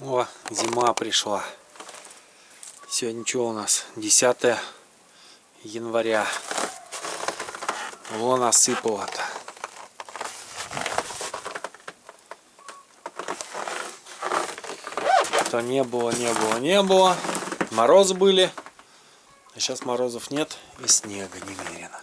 О, зима пришла. Сегодня что у нас? 10 января. Вон осыпало-то. То не было, не было, не было. Морозы были. А сейчас морозов нет и снега немерено.